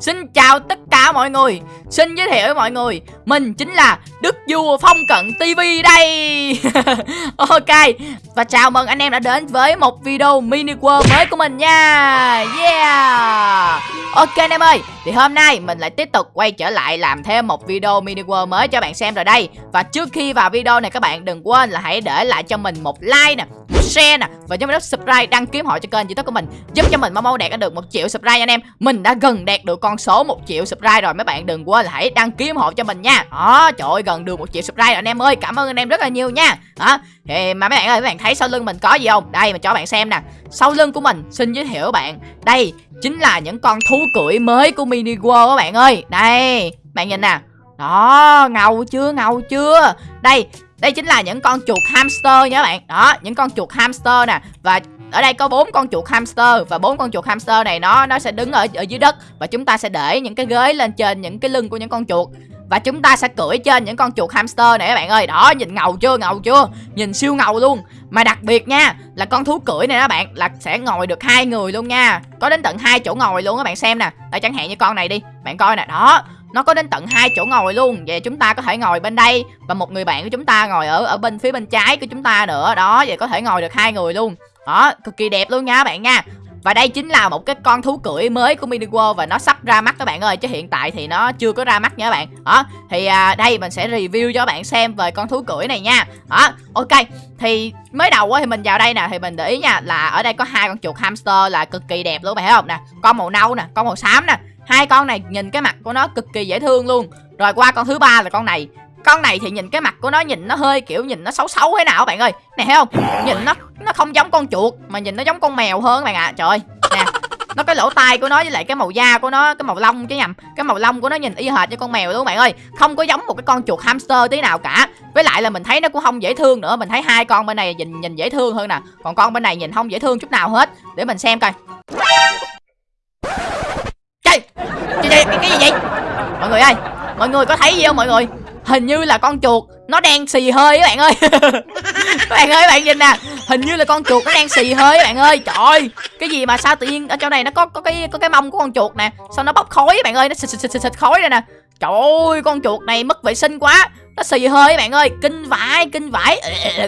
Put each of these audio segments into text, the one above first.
Xin chào tất cả mọi người. Xin giới thiệu với mọi người. Mình chính là Đức Vua Phong Cận TV đây. Ok, Và chào mừng anh em đã đến với một video mini world mới của mình nha. Yeah. Ok anh em ơi, Thì hôm nay mình lại tiếp tục quay trở lại làm thêm một video mini world mới cho bạn xem rồi đây. Và trước khi vào video này các bạn đừng quên là hãy để lại cho mình một like nè, Một share nè, Và nhớ nút subscribe đăng ký họ cho kênh youtube của mình, Giúp cho mình mau mau đạt được một triệu subscribe anh em. Mình đã gần đạt được con số một triệu subscribe rồi, mấy bạn đừng quên là hãy đăng ký hộ cho mình nha đó, trời ơi, gần được một triệu subscribe rồi, anh em ơi. Cảm ơn anh em rất là nhiều nha. Đó, thì mà mấy bạn ơi, mấy bạn thấy sau lưng mình có gì không? Đây, mình cho bạn xem nè. Sau lưng của mình, xin giới thiệu bạn. Đây chính là những con thú cưỡi mới của mini world các bạn ơi. Đây, bạn nhìn nè. Đó, ngầu chưa ngầu chưa? Đây đây chính là những con chuột hamster nha các bạn. Đó, những con chuột hamster nè. Và ở đây có bốn con chuột hamster và bốn con chuột hamster này nó nó sẽ đứng ở ở dưới đất và chúng ta sẽ để những cái ghế lên trên những cái lưng của những con chuột và chúng ta sẽ cưỡi trên những con chuột hamster này các bạn ơi. Đó, nhìn ngầu chưa ngầu chưa? Nhìn siêu ngầu luôn. Mà đặc biệt nha, là con thú cưỡi này đó bạn, là sẽ ngồi được hai người luôn nha. Có đến tận hai chỗ ngồi luôn các bạn xem nè. Đây chẳng hạn như con này đi, bạn coi nè. Đó, nó có đến tận hai chỗ ngồi luôn. Vậy chúng ta có thể ngồi bên đây và một người bạn của chúng ta ngồi ở ở bên phía bên trái của chúng ta nữa. Đó, vậy có thể ngồi được hai người luôn. Đó, cực kỳ đẹp luôn nha các bạn nha và đây chính là một cái con thú cưỡi mới của Mini World và nó sắp ra mắt các bạn ơi chứ hiện tại thì nó chưa có ra mắt nha các bạn. Đó, thì à, đây mình sẽ review cho các bạn xem về con thú cưỡi này nha. Đó, ok. Thì mới đầu thì mình vào đây nè thì mình để ý nha là ở đây có hai con chuột hamster là cực kỳ đẹp luôn bạn thấy không nè. Con màu nâu nè, con màu xám nè. Hai con này nhìn cái mặt của nó cực kỳ dễ thương luôn. Rồi qua con thứ ba là con này con này thì nhìn cái mặt của nó nhìn nó hơi kiểu nhìn nó xấu xấu thế nào bạn ơi. Nè thấy không? Nhìn nó nó không giống con chuột mà nhìn nó giống con mèo hơn bạn ạ. À. trời nè nó cái lỗ tai của nó với lại cái màu da của nó cái màu lông chứ nhầm. Cái màu lông của nó nhìn y hệt như con mèo luôn bạn ơi. Không có giống một cái con chuột hamster tí nào cả. Với lại là mình thấy nó cũng không dễ thương nữa. Mình thấy hai con bên này nhìn nhìn dễ thương hơn nè. Còn con bên này nhìn không dễ thương chút nào hết. Để mình xem coi. Chơi cái, cái, cái gì vậy? Mọi người ơi mọi người có thấy gì không mọi người? Hình như là con chuột nó đang xì hơi các bạn ơi. Các bạn ơi các bạn nhìn nè. Hình như là con chuột nó đang xì hơi các bạn ơi. Trời ơi cái gì mà sao tự nhiên ở chỗ này nó có có cái có cái mông của con chuột nè. Sao nó bốc khói các bạn ơi nó xịt xịt xịt, xịt khói đây nè. Trời ơi con chuột này mất vệ sinh quá. Nó xì hơi các bạn ơi. Kinh vãi kinh vãi.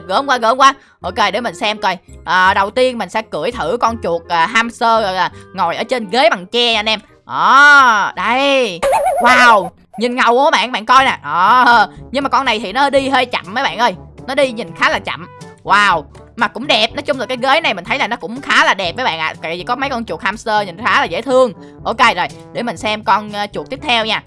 Gỡ qua gỡ qua ok để mình xem coi. À, đầu tiên mình sẽ cưỡi thử con chuột à, hamster à, ngồi ở trên ghế bằng tre anh em. Đó đây. Wow nhìn ngầu quá bạn bạn coi nè. Đó. Nhưng mà con này thì nó đi hơi chậm mấy bạn ơi. Nó đi nhìn khá là chậm. Wow. Mà cũng đẹp. Nói chung là cái ghế này mình thấy là nó cũng khá là đẹp mấy bạn ạ. À. tại vì có mấy con chuột hamster nhìn khá là dễ thương. Ok rồi. Để mình xem con uh, chuột tiếp theo nha.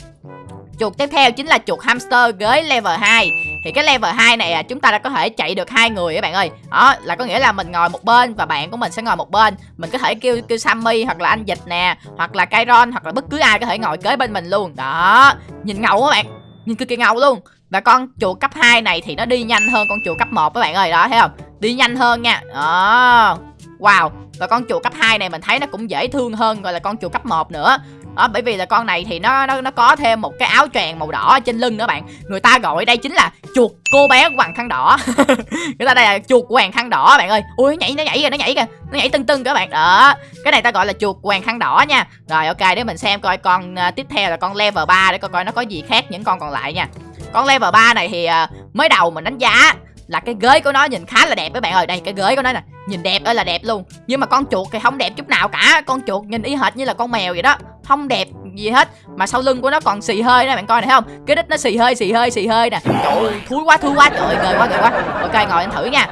Chuột tiếp theo chính là chuột hamster ghế level 2 thì cái level 2 này à, chúng ta đã có thể chạy được hai người các bạn ơi. Đó, là có nghĩa là mình ngồi một bên và bạn của mình sẽ ngồi một bên. Mình có thể kêu kêu Sammy hoặc là anh dịch nè, hoặc là Kairon hoặc là bất cứ ai có thể ngồi kế bên mình luôn. Đó, nhìn ngầu các bạn, nhìn cực kỳ ngầu luôn. Và con chuột cấp 2 này thì nó đi nhanh hơn con chuột cấp 1 các bạn ơi, đó, thấy không? Đi nhanh hơn nha. Đó wow và con chuột cấp 2 này mình thấy nó cũng dễ thương hơn gọi là con chuột cấp 1 nữa. Đó bởi vì là con này thì nó nó nó có thêm một cái áo choàng màu đỏ trên lưng nữa bạn. Người ta gọi đây chính là chuột cô bé hoàng khăn đỏ. Người ta đây là chuột hoàng khăn đỏ bạn ơi. Ui nó nhảy nó nhảy kìa nó nhảy kìa nó nhảy tưng tưng các bạn. Đó cái này ta gọi là chuột hoàng khăn đỏ nha. Rồi ok để mình xem coi con uh, tiếp theo là con level 3 để coi coi nó có gì khác những con còn lại nha. Con level 3 này thì uh, mới đầu mình đánh giá là cái ghế của nó nhìn khá là đẹp các bạn ơi. Đây cái ghế của nó nè nhìn đẹp ơi là đẹp luôn. Nhưng mà con chuột thì không đẹp chút nào cả. Con chuột nhìn y hệt như là con mèo vậy đó. Không đẹp gì hết. Mà sau lưng của nó còn xì hơi nè, bạn coi này, thấy không? Cái đít nó xì hơi xì hơi xì hơi nè. Trời ơi, thúi quá thúi quá. Trời ơi quá gời quá. Ok, ngồi anh thử nha.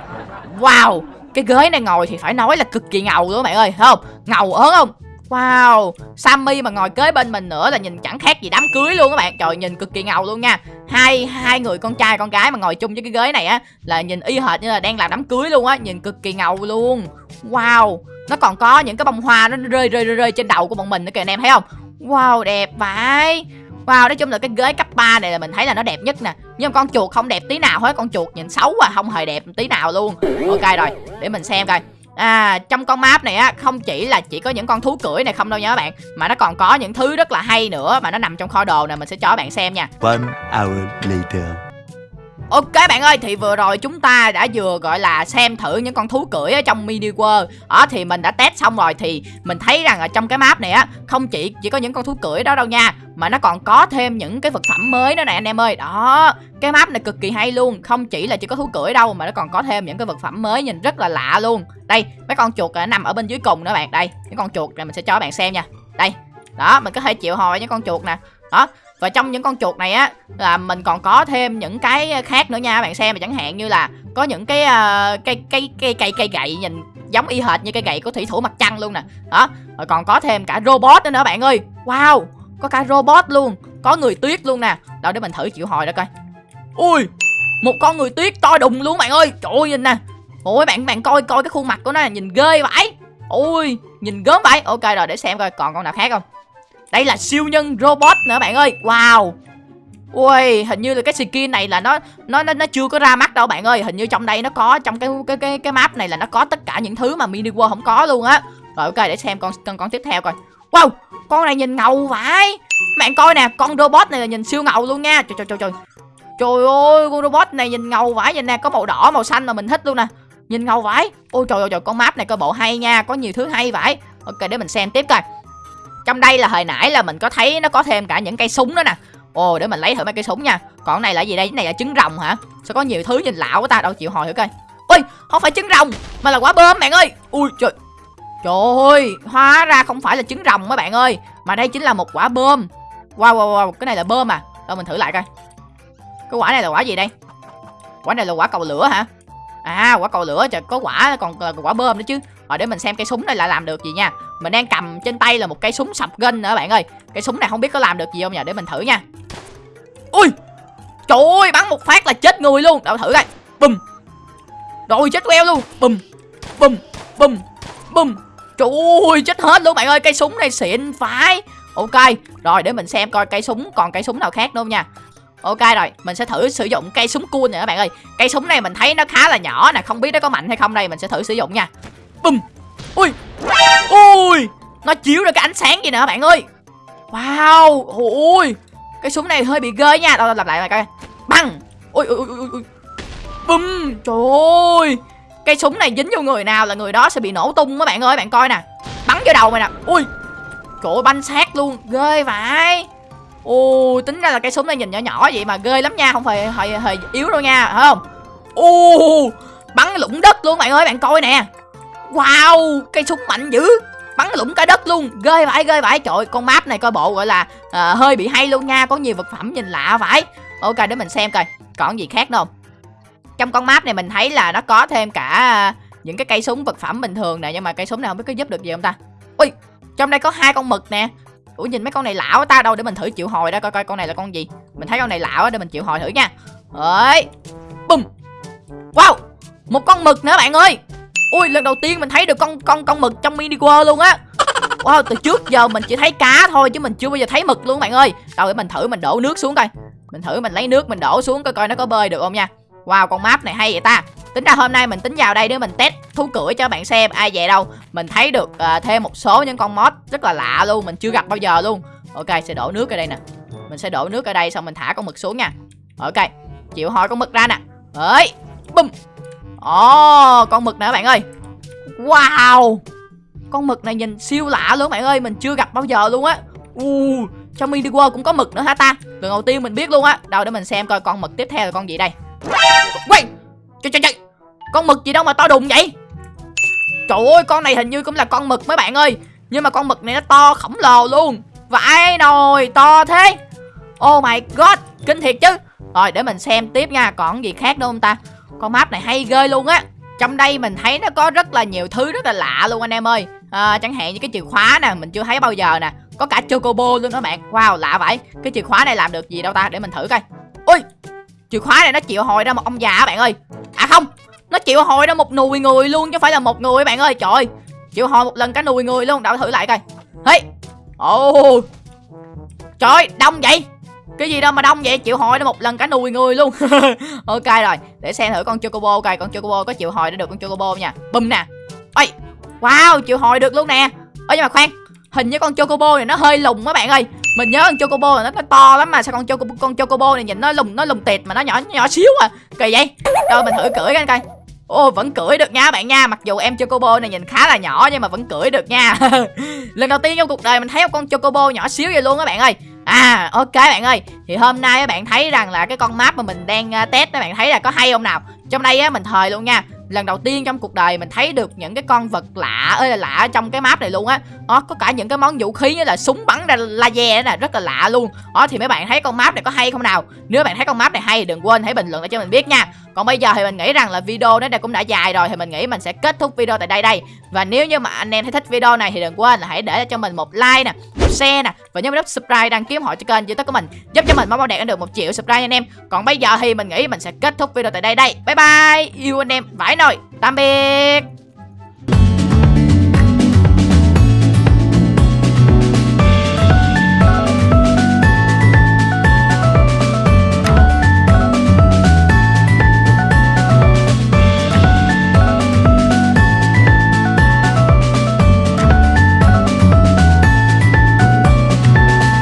Wow, cái ghế này ngồi thì phải nói là cực kỳ ngầu luôn bạn ơi, thấy không? Ngầu ớn không? Wow, Sammy mà ngồi kế bên mình nữa là nhìn chẳng khác gì đám cưới luôn các bạn. Trời nhìn cực kỳ ngầu luôn nha. Hai hai người con trai con gái mà ngồi chung với cái ghế này á là nhìn y hệt như là đang làm đám cưới luôn á, nhìn cực kỳ ngầu luôn. Wow, nó còn có những cái bông hoa nó rơi rơi rơi, rơi trên đầu của bọn mình nữa kìa anh em thấy không? Wow, đẹp vậy. Wow, nói chung là cái ghế cấp 3 này là mình thấy là nó đẹp nhất nè Nhưng mà con chuột không đẹp tí nào hết Con chuột nhìn xấu à, không hề đẹp tí nào luôn Ok rồi, để mình xem coi À trong con map này á, không chỉ là chỉ có những con thú cưỡi này không đâu nha các bạn, Mà nó còn có những thứ rất là hay nữa mà nó nằm trong kho đồ này mình sẽ cho các bạn xem nha. One hour later. Ok bạn ơi, thì vừa rồi chúng ta đã vừa gọi là xem thử những con thú cưỡi ở trong mini world. Đó thì mình đã test xong rồi thì mình thấy rằng ở trong cái map này á Không chỉ chỉ có những con thú cưỡi đó đâu nha Mà nó còn có thêm những cái vật phẩm mới nữa nè anh em ơi. Đó, cái map này cực kỳ hay luôn. Không chỉ là chỉ có thú cưỡi đâu mà nó còn có thêm những cái vật phẩm mới nhìn rất là lạ luôn. Đây, mấy con chuột nằm ở bên dưới cùng nữa bạn. Đây, những con chuột này mình sẽ cho bạn xem nha. Đây, đó, mình có thể chịu hồi những con chuột nè. Đó, và trong những con chuột này á là mình còn có thêm những cái khác nữa nha bạn xem chẳng hạn như là có những cái uh, cây cây cây cây cây gậy nhìn giống y hệt như cây gậy của thủy thủ mặt trăng luôn nè. Đó rồi còn có thêm cả robot nữa nữa bạn ơi. Wow có cả robot luôn có người tuyết luôn nè. Đâu để mình thử chịu hồi đó coi. Ui một con người tuyết to đùng luôn bạn ơi. Trời ơi nhìn nè. Ôi bạn bạn coi coi cái khuôn mặt của nó nhìn ghê vậy. Ôi nhìn gớm vậy. Ok rồi để xem coi còn con nào khác không đây là siêu nhân robot nữa bạn ơi Wow Ui, hình như là cái skin này là nó nó nó nó chưa có ra mắt đâu bạn ơi. Hình như trong đây nó có trong cái cái cái cái map này là nó có tất cả những thứ mà mini world không có luôn á. Rồi ok để xem con con con tiếp theo coi. Wow, con này nhìn ngầu vãi. Bạn coi nè, con robot này là nhìn siêu ngầu luôn nha. Trời trời trời trời. Trời ơi, con robot này nhìn ngầu vãi nhìn nè, có màu đỏ, màu xanh mà mình thích luôn nè. Nhìn ngầu vãi. Ôi trời ơi trời, con map này coi bộ hay nha, có nhiều thứ hay vãi. Ok để mình xem tiếp coi. Trong đây là hồi nãy là mình có thấy nó có thêm cả những cây súng đó nè. Ồ, để mình lấy thử mấy cây súng nha. Còn này là gì đây? Cái này là trứng rồng hả? Sao có nhiều thứ nhìn lạ quá ta? Đâu chịu hồi thử coi. Ôi, không phải trứng rồng, Mà là quả bơm bạn ơi. Ui, trời. Trời ơi, Hóa ra không phải là trứng rồng mấy bạn ơi. Mà đây chính là một quả bơm. Wow wow wow, Cái này là bơm à. Đâu mình thử lại coi. Cái quả này là quả gì đây? Quả này là quả cầu lửa hả? À quả cầu lửa, trời, có quả, còn là quả bơm nữa chứ. Rồi để mình xem cây súng này là làm được gì nha. Mình đang cầm trên tay là một cây súng sập gân nữa bạn ơi. Cây súng này không biết có làm được gì không nhỉ? Để mình thử nha. Ui! Trời ơi bắn một phát là chết người luôn. Đâu thử coi. Bùm! Rồi chết queo luôn. Bùm! Bùm! Bùm! Bùm! Trời ơi chết hết luôn bạn ơi. Cây súng này xịn phải Ok Rồi để mình xem coi cây súng còn cây súng nào khác đâu nha. Ok rồi, mình sẽ thử sử dụng cây súng cua này các bạn ơi. Cây súng này mình thấy nó khá là nhỏ nè Không biết nó có mạnh hay không đây, mình sẽ thử sử dụng nha. Bùm! Ui Ui Nó chiếu ra cái ánh sáng gì nè bạn ơi. Wow Ui Cái súng này hơi bị ghê nha. Đâu làm lại lại coi. Băng. Ui ui ui ui Bum Trời ơi. Cây súng này dính vô người nào là người đó sẽ bị nổ tung các bạn ơi Bạn coi nè. Bắn vô đầu mày nè. Ui Trời ơi banh sát luôn Ghê vậy Ồ, tính ra là cây súng này nhìn nhỏ nhỏ vậy mà ghê lắm nha, không phải hơi, hơi yếu đâu nha, phải không? Ồ, bắn lũng đất luôn bạn ơi, bạn coi nè. Wow, cây súng mạnh dữ. Bắn lũng cả đất luôn, ghê vãi ghê vãi. Trời con map này coi bộ gọi là uh, hơi bị hay luôn nha, có nhiều vật phẩm nhìn lạ vãi. Ok, để mình xem coi, còn gì khác nữa không? Trong con map này mình thấy là nó có thêm cả ờ, những cái cây súng vật phẩm bình thường nè, nhưng mà cây súng này không biết có giúp được gì không ta? Ui, trong đây có hai con mực nè ủa nhìn mấy con này lạ quá ta đâu để mình thử chịu hồi đó. coi coi con này là con gì mình thấy con này lạ quá để mình chịu hồi thử nha ấy bùm wow một con mực nữa bạn ơi ui lần đầu tiên mình thấy được con con con mực trong mini world luôn á. Wow từ trước giờ mình chỉ thấy cá thôi chứ mình chưa bao giờ thấy mực luôn bạn ơi. Đâu để mình thử mình đổ nước xuống coi. Mình thử mình lấy nước mình đổ xuống coi coi nó có bơi được không nha. Wow con map này hay vậy ta. Tính ra hôm nay mình tính vào đây để mình test thú cưỡi cho bạn xem ai về đâu. Mình thấy được uh, thêm một số những con mod rất là lạ luôn mình chưa gặp bao giờ luôn. Ok sẽ đổ nước ở đây nè. Mình sẽ đổ nước ở đây xong mình thả con mực xuống nha. Ok chịu hỏi con mực ra nè. Ấy bum ồ oh, con mực nè bạn ơi. Wow. Con mực này nhìn siêu lạ luôn bạn ơi mình chưa gặp bao giờ luôn á. Uh, trong mini world cũng có mực nữa hả ta? Lần đầu tiên mình biết luôn á. Đâu để mình xem coi con mực tiếp theo là con gì đây. Quay. Trời trời trời con mực gì đâu mà to đùng vậy? Trời ơi con này hình như cũng là con mực mấy bạn ơi. Nhưng mà con mực này nó to khổng lồ luôn. Vãi nồi to thế. Oh my god Kinh thiệt chứ. Rồi để mình xem tiếp nha. Còn gì khác nữa không ta? Con map này hay ghê luôn á. Trong đây mình thấy nó có rất là nhiều thứ rất là lạ luôn anh em ơi. À, Chẳng hạn như cái chìa khóa nè Mình chưa thấy bao giờ nè. Có cả chocobo luôn đó bạn. Wow lạ vậy. Cái chìa khóa này làm được gì đâu ta? Để mình thử coi. Ui Chìa khóa này nó chịu hồi ra một ông già bạn ơi. À không nó chịu hồi ra một nùi người luôn chứ không phải là một người bạn ơi. Trời chịu hồi một lần cả nùi người luôn. Đảo thử lại coi. Hey. Ồ. Oh. trời đông vậy cái gì đâu mà đông vậy? Chịu hồi ra một lần cả nùi người luôn. Ok rồi để xem thử con chocobo coi con chocobo có chịu hồi được con chocobo nha. Bùm nè. Ôi wow chịu hồi được luôn nè. Ơ nhưng mà khoan hình như con chocobo này nó hơi lùng các bạn ơi. Mình nhớ con chocobo là nó, nó to lắm mà sao con chocobo con chocobo này nhìn nó lùng nó lùng tịt mà nó nhỏ nhỏ xíu à. Kỳ vậy. Rồi mình thử cưỡi coi coi. Ô vẫn cưỡi được nha bạn nha Mặc dù em Chocobo này nhìn khá là nhỏ Nhưng mà vẫn cưỡi được nha. Lần đầu tiên trong cuộc đời mình thấy một con Chocobo nhỏ xíu vậy luôn các bạn ơi À ok bạn ơi. Thì hôm nay các bạn thấy rằng là cái con map mà mình đang à, test các bạn thấy là có hay không nào? Trong đây á, mình thời luôn nha. Lần đầu tiên trong cuộc đời mình thấy được những cái con vật lạ ơi, là lạ trong cái map này luôn á. Đó có cả những cái món vũ khí như là súng bắn ra laser nè, rất là lạ luôn. Đó thì mấy bạn thấy con map này có hay không nào? Nếu bạn thấy con map này hay, đừng quên hãy bình luận để cho mình biết nha. Còn bây giờ thì mình nghĩ rằng là video nó cũng đã dài rồi, thì mình nghĩ mình sẽ kết thúc video tại đây đây. Và nếu như mà anh em thấy thích video này thì đừng quên là hãy để cho mình một like nè share nè. Và nhớ nút subscribe đăng ký họ cho kênh youtube của mình, giúp cho mình mong bao đẹp được một triệu subscribe nha anh em. Còn bây giờ thì mình nghĩ mình sẽ kết thúc video tại đây đây. Bye bye. Yêu anh em vãi nồi. Tạm biệt.